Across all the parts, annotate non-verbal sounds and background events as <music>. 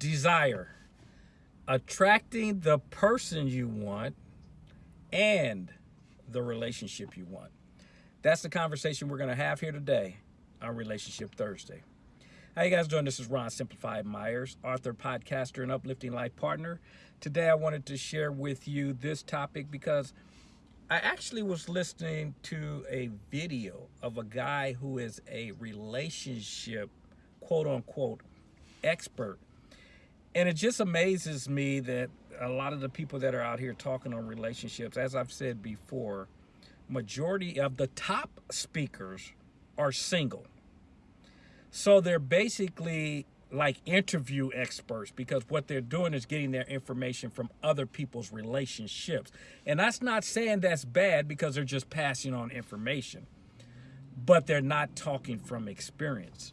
desire, attracting the person you want and the relationship you want. That's the conversation we're going to have here today on Relationship Thursday. How you guys doing? This is Ron Simplified Myers, author, podcaster, and uplifting life partner. Today I wanted to share with you this topic because I actually was listening to a video of a guy who is a relationship, quote unquote, expert. And it just amazes me that a lot of the people that are out here talking on relationships, as I've said before, majority of the top speakers are single. So they're basically like interview experts because what they're doing is getting their information from other people's relationships. And that's not saying that's bad because they're just passing on information, but they're not talking from experience.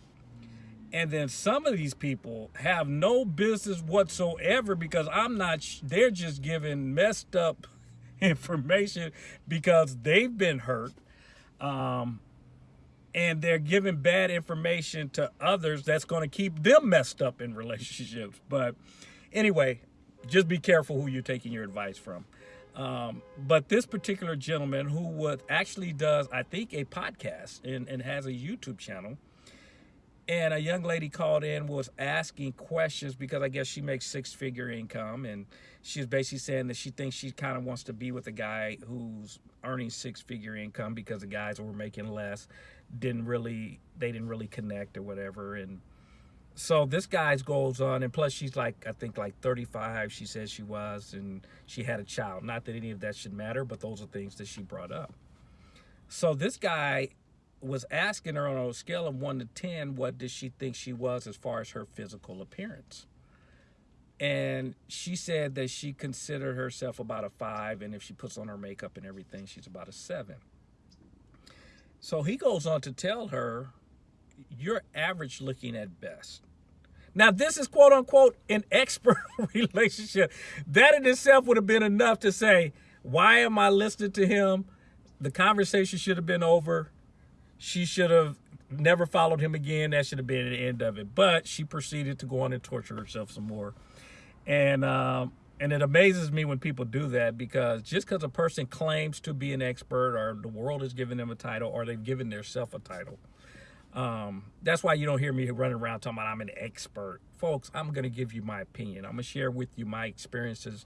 And then some of these people have no business whatsoever because I'm not, they're just giving messed up <laughs> information because they've been hurt. Um, and they're giving bad information to others that's going to keep them messed up in relationships. But anyway, just be careful who you're taking your advice from. Um, but this particular gentleman who was actually does, I think, a podcast and, and has a YouTube channel. And a young lady called in was asking questions because I guess she makes six figure income. And she's basically saying that she thinks she kind of wants to be with a guy who's earning six figure income because the guys who were making less didn't really they didn't really connect or whatever and so this guy's goes on and plus she's like i think like 35 she says she was and she had a child not that any of that should matter but those are things that she brought up so this guy was asking her on a scale of 1 to 10 what did she think she was as far as her physical appearance and she said that she considered herself about a 5 and if she puts on her makeup and everything she's about a 7 so he goes on to tell her, you're average looking at best. Now, this is quote unquote an expert <laughs> relationship. That in itself would have been enough to say, why am I listening to him? The conversation should have been over. She should have never followed him again. That should have been the end of it. But she proceeded to go on and torture herself some more. And um, and it amazes me when people do that because just because a person claims to be an expert or the world is giving them a title or they've given themselves a title, um, that's why you don't hear me running around talking about I'm an expert. Folks, I'm going to give you my opinion. I'm going to share with you my experiences,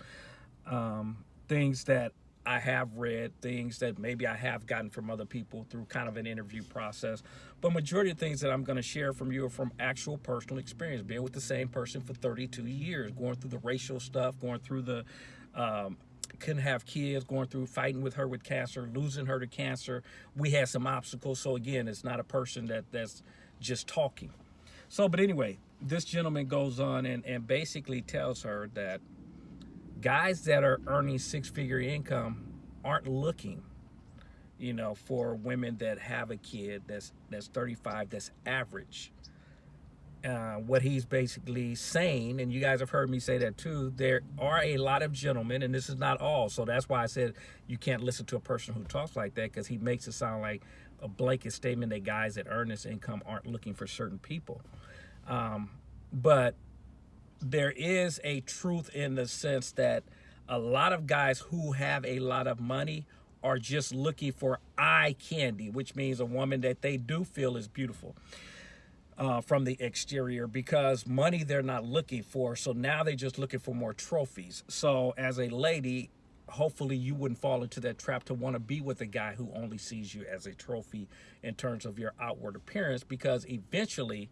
um, things that I have read things that maybe I have gotten from other people through kind of an interview process. But majority of things that I'm going to share from you are from actual personal experience, being with the same person for 32 years, going through the racial stuff, going through the um, couldn't have kids, going through fighting with her with cancer, losing her to cancer. We had some obstacles. So again, it's not a person that that's just talking. So, but anyway, this gentleman goes on and, and basically tells her that guys that are earning six-figure income aren't looking you know for women that have a kid that's that's 35 that's average uh, what he's basically saying, and you guys have heard me say that too, there are a lot of gentlemen, and this is not all, so that's why I said you can't listen to a person who talks like that because he makes it sound like a blanket statement that guys that earn this income aren't looking for certain people. Um, but there is a truth in the sense that a lot of guys who have a lot of money are just looking for eye candy, which means a woman that they do feel is beautiful uh, from the exterior because money they're not looking for. So now they're just looking for more trophies. So as a lady, hopefully you wouldn't fall into that trap to want to be with a guy who only sees you as a trophy in terms of your outward appearance because eventually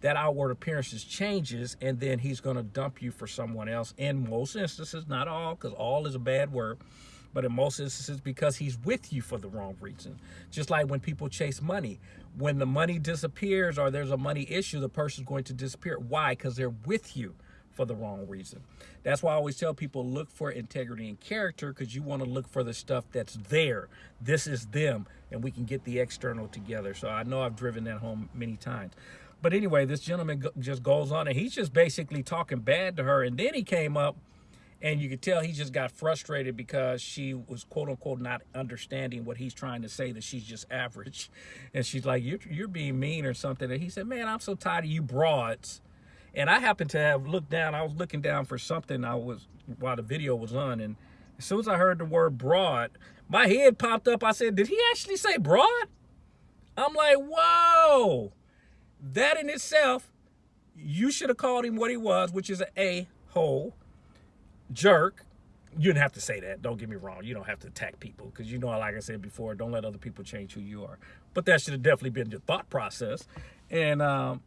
that outward appearances changes and then he's going to dump you for someone else. In most instances not all because all is a bad word but in most instances because he's with you for the wrong reason. Just like when people chase money. When the money disappears or there's a money issue the person's going to disappear. Why? Because they're with you for the wrong reason. That's why i always tell people look for integrity and character because you want to look for the stuff that's there. This is them and we can get the external together. So i know i've driven that home many times but anyway, this gentleman just goes on and he's just basically talking bad to her. And then he came up and you could tell he just got frustrated because she was quote unquote not understanding what he's trying to say that she's just average. <laughs> And she's like, you're, you're being mean or something. And he said, man, I'm so tired of you broads And I happened to have looked down. I was looking down for something. I was while the video was on, and as soon as I heard the word broad, my head popped up. I said, "Did he actually say broad?" I'm like, "Whoa!" That in itself, you should have called him what he was, which is an a hole jerk. You didn't have to say that. Don't get me wrong. You don't have to attack people because you know, like I said before, don't let other people change who you are. But that should have definitely been your thought process, and um,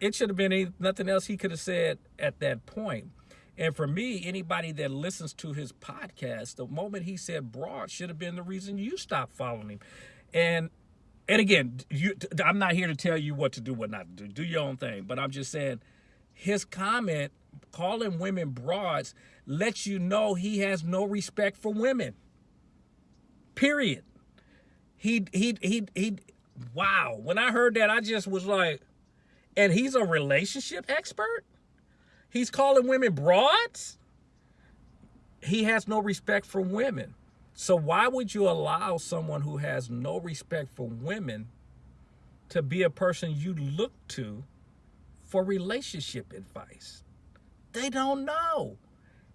it should have been any, nothing else he could have said at that point. And for me, anybody that listens to his podcast, the moment he said broad should have been the reason you stopped following him. And and again, you, I'm not here to tell you what to do, what not to do. Do your own thing. But I'm just saying, his comment calling women broads lets you know he has no respect for women. Period. He he he he. Wow. When I heard that, I just was like, and he's a relationship expert. He's calling women broads. He has no respect for women. So why would you allow someone who has no respect for women to be a person you look to for relationship advice? They don't know.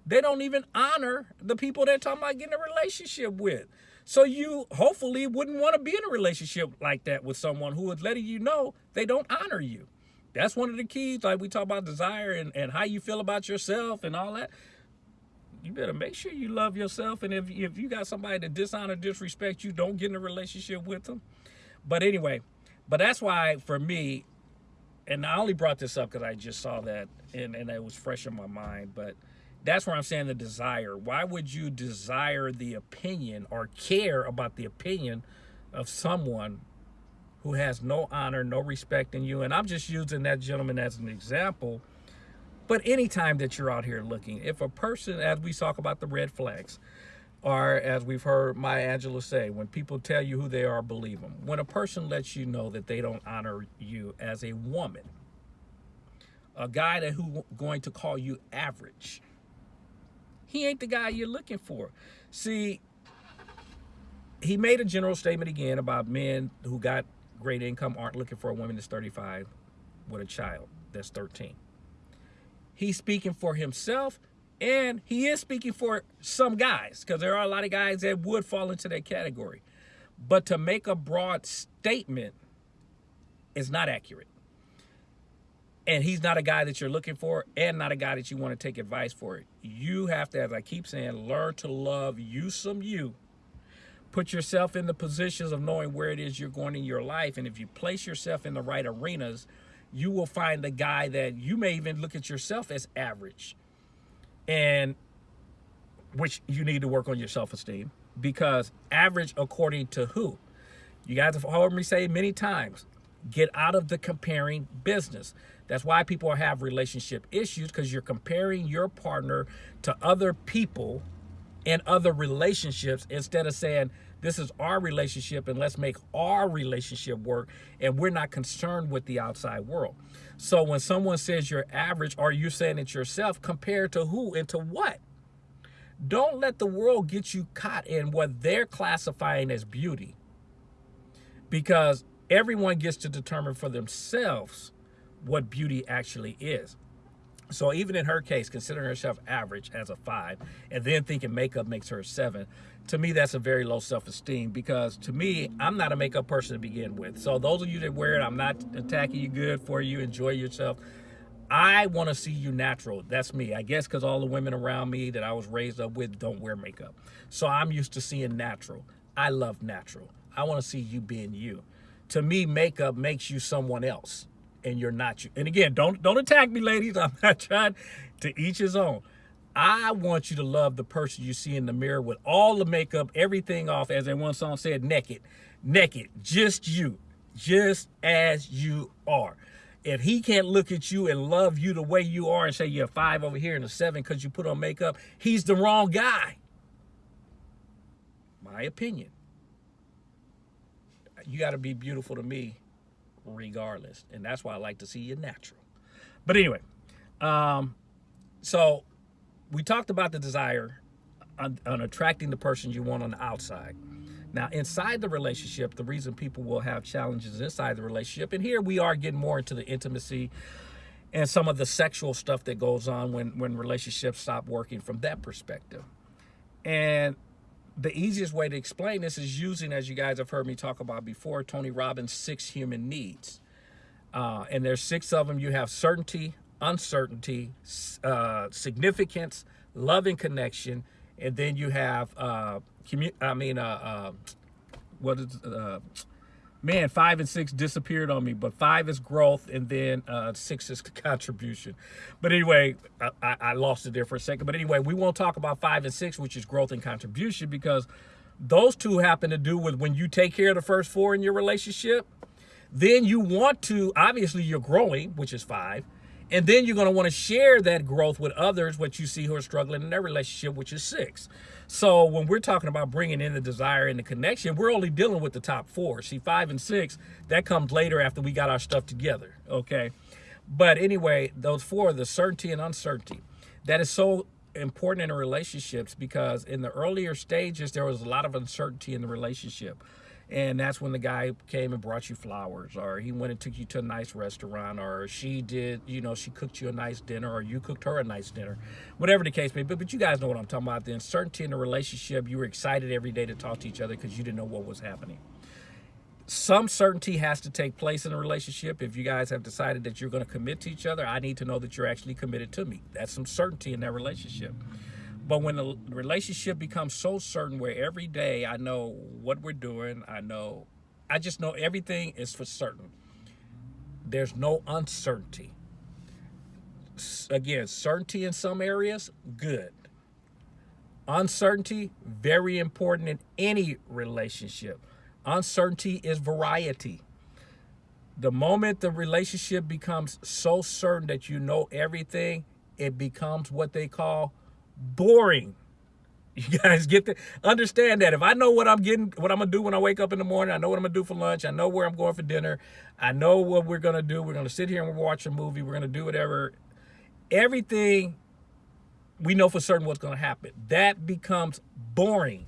They don't even honor the people they're talking about getting a relationship with. So you hopefully wouldn't want to be in a relationship like that with someone who is letting you know they don't honor you. That's one of the keys. Like we talk about desire and, and how you feel about yourself and all that you better make sure you love yourself. And if, if you got somebody that dishonor, disrespect you, don't get in a relationship with them. But anyway, but that's why for me, and I only brought this up because I just saw that and, and it was fresh in my mind. But that's where I'm saying the desire. Why would you desire the opinion or care about the opinion of someone who has no honor, no respect in you? And I'm just using that gentleman as an example but anytime that you're out here looking, if a person, as we talk about the red flags, or as we've heard Maya Angelou say, when people tell you who they are, believe them. When a person lets you know that they don't honor you as a woman, a guy that who going to call you average, he ain't the guy you're looking for. See, he made a general statement again about men who got great income aren't looking for a woman that's 35 with a child that's 13. He's speaking for himself and he is speaking for some guys because there are a lot of guys that would fall into that category. But to make a broad statement is not accurate. And he's not a guy that you're looking for and not a guy that you want to take advice for. You have to, as I keep saying, learn to love you some you. Put yourself in the positions of knowing where it is you're going in your life. And if you place yourself in the right arenas, you will find the guy that you may even look at yourself as average and which you need to work on your self-esteem because average according to who? You guys have heard me say many times get out of the comparing business. That's why people have relationship issues because you're comparing your partner to other people and other relationships instead of saying this is our relationship and let's make our relationship work. And we're not concerned with the outside world. So when someone says you're average or you're saying it yourself, compared to who and to what? Don't let the world get you caught in what they're classifying as beauty. Because everyone gets to determine for themselves what beauty actually is. So even in her case, considering herself average as a five, and then thinking makeup makes her a seven, to me, that's a very low self-esteem because to me, I'm not a makeup person to begin with. So those of you that wear it, I'm not attacking you good for you. Enjoy yourself. I want to see you natural. That's me. I guess because all the women around me that I was raised up with don't wear makeup. So I'm used to seeing natural. I love natural. I want to see you being you. To me, makeup makes you someone else and you're not you. And again, don't don't attack me, ladies. <laughs> I'm not trying to each his own. I want you to love the person you see in the mirror with all the makeup, everything off, as that one song said, naked, naked, just you, just as you are. If he can't look at you and love you the way you are and say you're a five over here and a seven because you put on makeup, he's the wrong guy. My opinion. You got to be beautiful to me regardless. And that's why I like to see you natural. But anyway, um, so we talked about the desire on, on, attracting the person you want on the outside. Now, inside the relationship, the reason people will have challenges inside the relationship, and here we are getting more into the intimacy and some of the sexual stuff that goes on when when relationships stop working from that perspective. And the easiest way to explain this is using, as you guys have heard me talk about before, Tony Robbins' six human needs. Uh, and there's six of them. You have certainty, uncertainty, uh, significance, love and connection, and then you have, uh, I mean, uh, uh, what is, uh, man, five and six disappeared on me, but five is growth, and then uh, six is <laughs> contribution. But anyway, I, I lost it there for a second. But anyway, we won't talk about five and six, which is growth and contribution, because those two happen to do with when you take care of the first four in your relationship, then you want to, obviously, you're growing, which is five. And then you're going to want to share that growth with others, what you see who are struggling in their relationship, which is six. So when we're talking about bringing in the desire and the connection, we're only dealing with the top four. See, five and six, that comes later after we got our stuff together. Okay. But anyway, those four, the certainty and uncertainty, that is so important in relationships because in the earlier stages, there was a lot of uncertainty in the relationship and that's when the guy came and brought you flowers or he went and took you to a nice restaurant or she did you know she cooked you a nice dinner or you cooked her a nice dinner. Whatever the case may be but, but you guys know what i'm talking about. The uncertainty in the relationship you were excited every day to talk to each other because you didn't know what was happening. Some certainty has to take place in a relationship. If you guys have decided that you're going to commit to each other i need to know that you're actually committed to me. That's some certainty in that relationship but when the relationship becomes so certain where every day I know what we're doing, I know, I just know everything is for certain. There's no uncertainty. Again, certainty in some areas, good. Uncertainty, very important in any relationship. Uncertainty is variety. The moment the relationship becomes so certain that you know everything, it becomes what they call boring. <laughs> You guys get to understand that if I know what I'm getting, what I'm gonna do when I wake up in the morning, I know what I'm gonna do for lunch, I know where I'm going for dinner, I know what we're gonna do. We're gonna sit here and watch a movie, we're gonna do whatever. Everything we know for certain what's gonna happen. That becomes boring.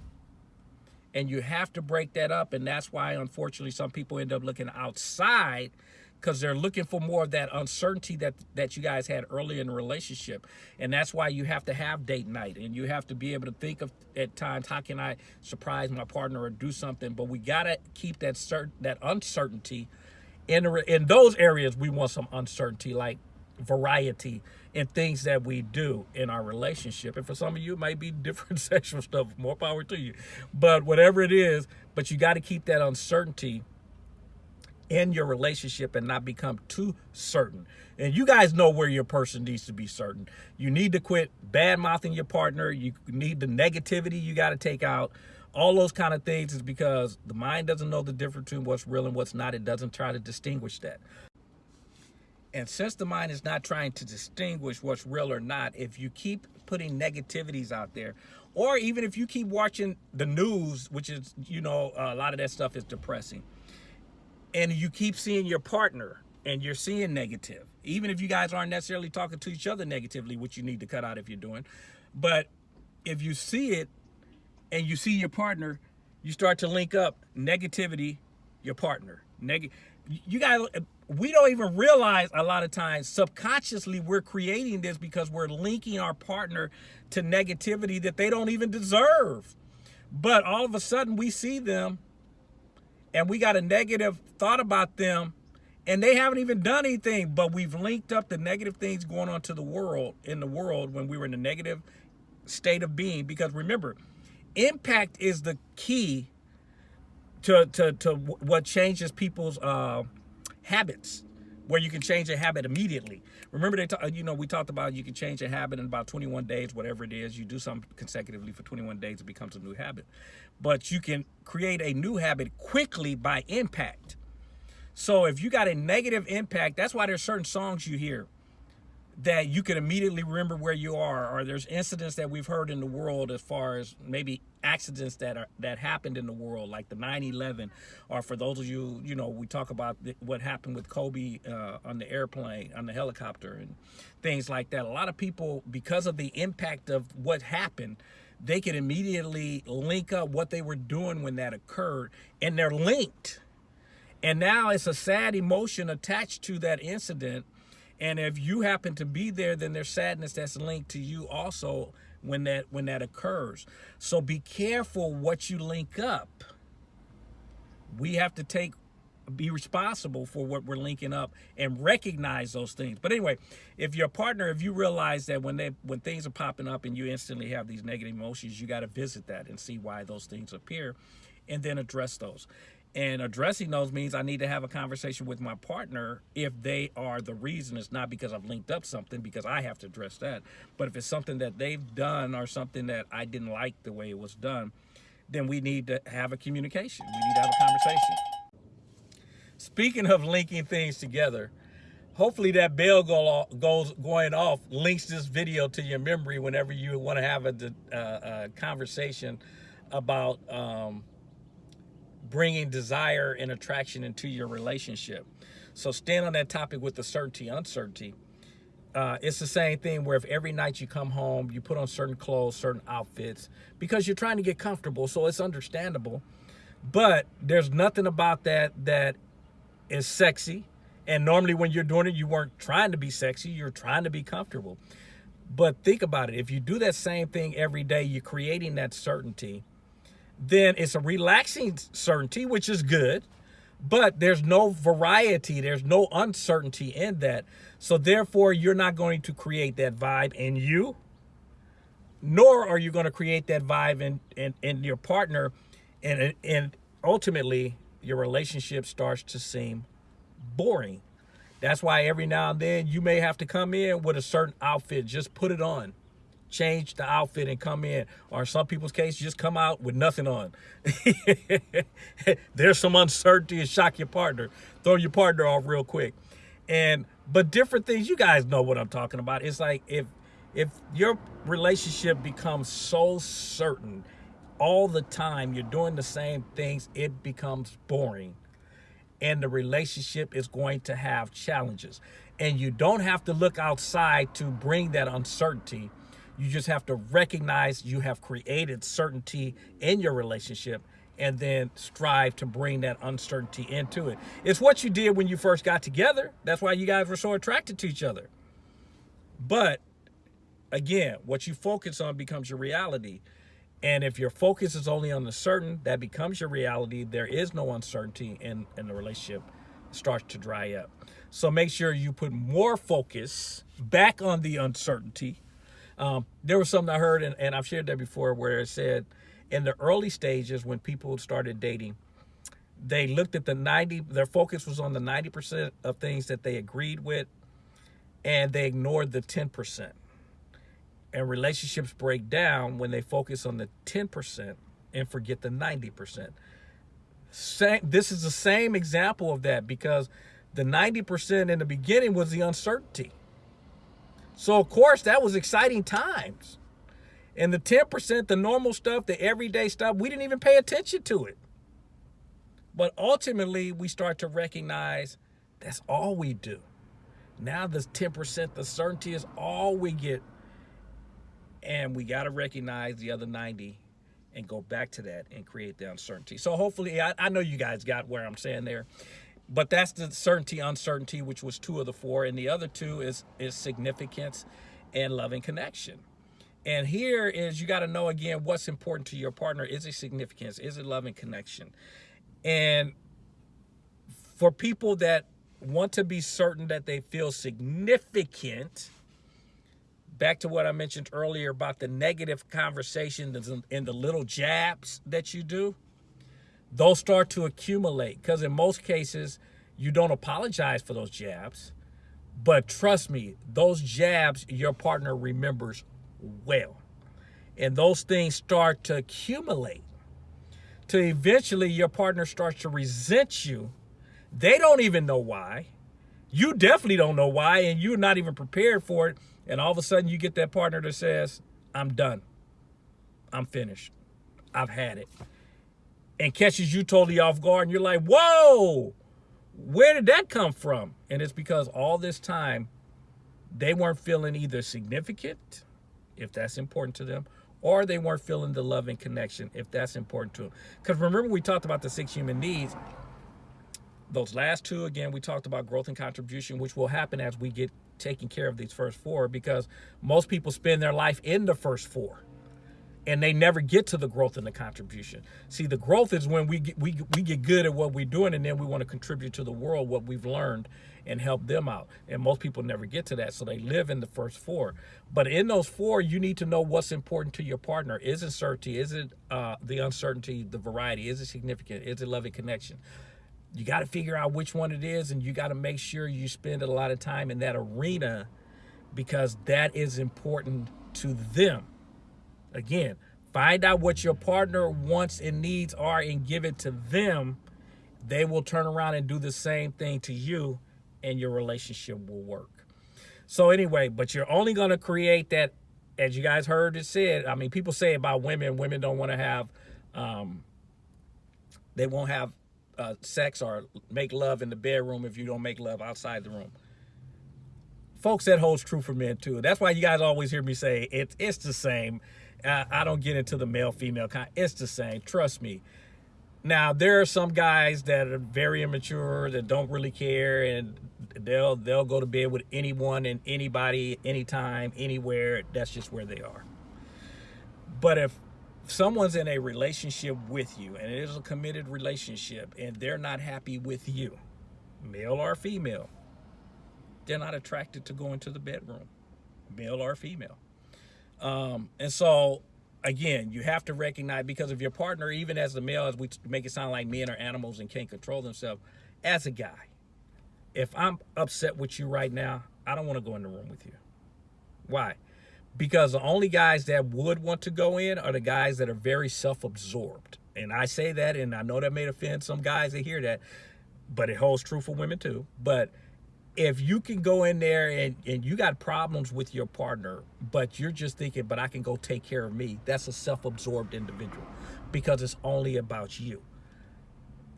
And you have to break that up. And that's why unfortunately some people end up looking outside because they're looking for more of that uncertainty that that you guys had early in the relationship. And that's why you have to have date night and you have to be able to think of at times how can i surprise my partner or do something? But we got to keep that certain that uncertainty in in those areas we want some uncertainty like variety in things that we do in our relationship. And for some of you it might be <laughs> different sexual stuff more power to you. But whatever it is but you got to keep that uncertainty in your relationship and not become too certain. And you guys know where your person needs to be certain. You need to quit bad mouthing your partner. You need the negativity you got to take out. All those kind of things is because the mind doesn't know the difference between what's real and what's not. It doesn't try to distinguish that. And since the mind is not trying to distinguish what's real or not, if you keep putting negativities out there, or even if you keep watching the news, which is, you know, a lot of that stuff is depressing and you keep seeing your partner and you're seeing negative, even if you guys aren't necessarily talking to each other negatively, which you need to cut out if you're doing. But if you see it and you see your partner, you start to link up negativity, your partner. Neg you guys, we don't even realize a lot of times subconsciously we're creating this because we're linking our partner to negativity that they don't even deserve. But all of a sudden we see them and we got a negative thought about them and they haven't even done anything but we've linked up the negative things going on to the world in the world when we were in a negative state of being. Because remember impact is the key to to, to what changes people's uh, habits where you can change a habit immediately. Remember they talk, uh, you know we talked about you can change a habit in about 21 days whatever it is you do something consecutively for 21 days it becomes a new habit. But you can create a new habit quickly by impact. So if you got a negative impact, that's why there's certain songs you hear that you can immediately remember where you are? Or there's incidents that we've heard in the world as far as maybe accidents that are that happened in the world like the 9-11 or for those of you you know we talk about what happened with kobe uh, on the airplane on the helicopter and things like that. A lot of people because of the impact of what happened they can immediately link up what they were doing when that occurred and they're linked. And now it's a sad emotion attached to that incident And if you happen to be there, then there's sadness that's linked to you also when that when that occurs. So be careful what you link up. We have to take be responsible for what we're linking up and recognize those things. But anyway, if your partner, if you realize that when they when things are popping up and you instantly have these negative emotions, you got to visit that and see why those things appear and then address those. And addressing those means I need to have a conversation with my partner if they are the reason. It's not because I've linked up something, because I have to address that. But if it's something that they've done or something that I didn't like the way it was done, then we need to have a communication. We need to have a conversation. Speaking of linking things together, hopefully that bell go, goes going off links this video to your memory whenever you want to have a, a, a conversation about um, bringing desire and attraction into your relationship. So stand on that topic with the certainty, uncertainty. Uh, it's the same thing where if every night you come home, you put on certain clothes, certain outfits, because you're trying to get comfortable, so it's understandable. But there's nothing about that that is sexy. And normally when you're doing it, you weren't trying to be sexy, you're trying to be comfortable. But think about it. If you do that same thing every day, you're creating that certainty then it's a relaxing certainty, which is good, but there's no variety, there's no uncertainty in that. So therefore, you're not going to create that vibe in you, nor are you going to create that vibe in, in, in your partner. And, and ultimately, your relationship starts to seem boring. That's why every now and then you may have to come in with a certain outfit, just put it on change the outfit and come in. Or in some people's case, just come out with nothing on. <laughs> There's some uncertainty and shock your partner. Throw your partner off real quick. And but different things, you guys know what I'm talking about. It's like if if your relationship becomes so certain all the time, you're doing the same things, it becomes boring. And the relationship is going to have challenges. And you don't have to look outside to bring that uncertainty you just have to recognize you have created certainty in your relationship and then strive to bring that uncertainty into it. It's what you did when you first got together. That's why you guys were so attracted to each other. But again, what you focus on becomes your reality. And if your focus is only on the certain, that becomes your reality. There is no uncertainty and, and the relationship starts to dry up. So make sure you put more focus back on the uncertainty um, there was something I heard, and, and I've shared that before, where it said in the early stages when people started dating, they looked at the 90, their focus was on the 90% of things that they agreed with, and they ignored the 10%. And relationships break down when they focus on the 10% and forget the 90%. Same, this is the same example of that because the 90% in the beginning was the uncertainty. So, of course, that was exciting times. And the 10%, the normal stuff, the everyday stuff, we didn't even pay attention to it. But ultimately, we start to recognize that's all we do. Now, the 10%, the certainty is all we get. And we got to recognize the other 90 and go back to that and create the uncertainty. So hopefully, I, I know you guys got where I'm saying there but that's the certainty uncertainty which was two of the four and the other two is is significance and loving connection. And here is you got to know again what's important to your partner. Is it significance? Is it loving connection? And for people that want to be certain that they feel significant back to what i mentioned earlier about the negative conversations and the little jabs that you do those start to accumulate because in most cases you don't apologize for those jabs. But trust me those jabs your partner remembers well. And those things start to accumulate to eventually your partner starts to resent you. They don't even know why. You definitely don't know why and you're not even prepared for it. And all of a sudden you get that partner that says i'm done. I'm finished. I've had it and catches you totally off guard and you're like, whoa, where did that come from? And it's because all this time they weren't feeling either significant, if that's important to them, or they weren't feeling the love and connection, if that's important to them. Because remember we talked about the six human needs. Those last two, again, we talked about growth and contribution, which will happen as we get taking care of these first four because most people spend their life in the first four and they never get to the growth and the contribution. See, the growth is when we get, we we get good at what we're doing, and then we want to contribute to the world what we've learned and help them out. And most people never get to that, so they live in the first four. But in those four, you need to know what's important to your partner. Is it certainty? Is it uh, the uncertainty? The variety? Is it significant? Is it loving connection? You got to figure out which one it is, and you got to make sure you spend a lot of time in that arena because that is important to them Again, find out what your partner wants and needs are and give it to them. They will turn around and do the same thing to you, and your relationship will work. So, anyway, but you're only going to create that, as you guys heard it said. I mean, people say about women, women don't want to have, um, they won't have uh, sex or make love in the bedroom if you don't make love outside the room folks that holds true for men too that's why you guys always hear me say it's it's the same I, don't get into the male female kind. It's the same. Trust me. Now there are some guys that are very immature that don't really care and they'll they'll go to bed with anyone and anybody anytime anywhere that's just where they are. But if someone's in a relationship with you and it is a committed relationship and they're not happy with you, male or female, they're not attracted to going to the bedroom, male or female. Um, and so, again, you have to recognize because of your partner, even as the male, as we make it sound like men are animals and can't control themselves, as a guy, if I'm upset with you right now, I don't want to go in the room with you. Why? Because the only guys that would want to go in are the guys that are very self-absorbed. And I say that, and I know that may offend some guys that hear that, but it holds true for women too. But if you can go in there and, and you got problems with your partner, but you're just thinking, but I can go take care of me, that's a self-absorbed individual because it's only about you.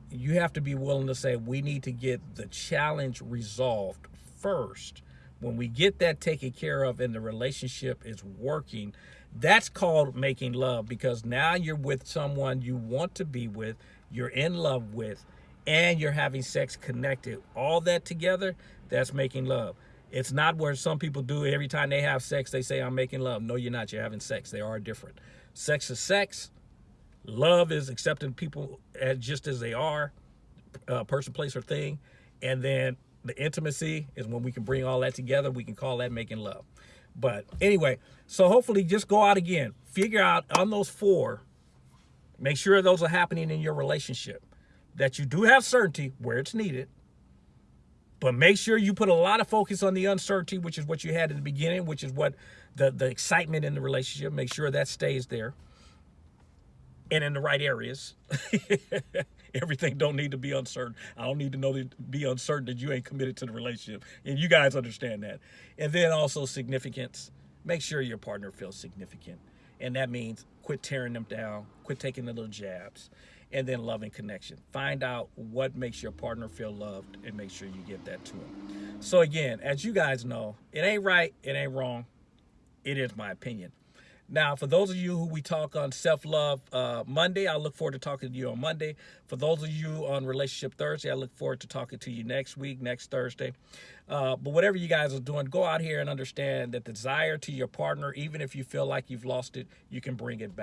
You have to be willing to say, we need to get the challenge resolved first. When we get that taken care of and the relationship is working, that's called making love because now you're with someone you want to be with, you're in love with, and you're having sex connected. All that together, that's making love. It's not where some people do every time they have sex, they say, I'm making love. No, you're not. You're having sex. They are different. Sex is sex. Love is accepting people as just as they are, uh, person, place, or thing. And then the intimacy is when we can bring all that together. We can call that making love. But anyway, so hopefully just go out again. Figure out on those four, make sure those are happening in your relationship. That you do have certainty where it's needed but make sure you put a lot of focus on the uncertainty, which is what you had in the beginning, which is what the, the excitement in the relationship. Make sure that stays there and in the right areas. <laughs> Everything don't need to be uncertain. I don't need to know to be uncertain that you ain't committed to the relationship. And you guys understand that. And then also significance. Make sure your partner feels significant. And that means quit tearing them down, quit taking the little jabs and then loving connection. Find out what makes your partner feel loved and make sure you give that to them. So again, as you guys know, it ain't right, it ain't wrong. It is my opinion. Now, for those of you who we talk on self-love uh, Monday, I look forward to talking to you on Monday. For those of you on Relationship Thursday, I look forward to talking to you next week, next Thursday. Uh, but whatever you guys are doing, go out here and understand that desire to your partner, even if you feel like you've lost it, you can bring it back.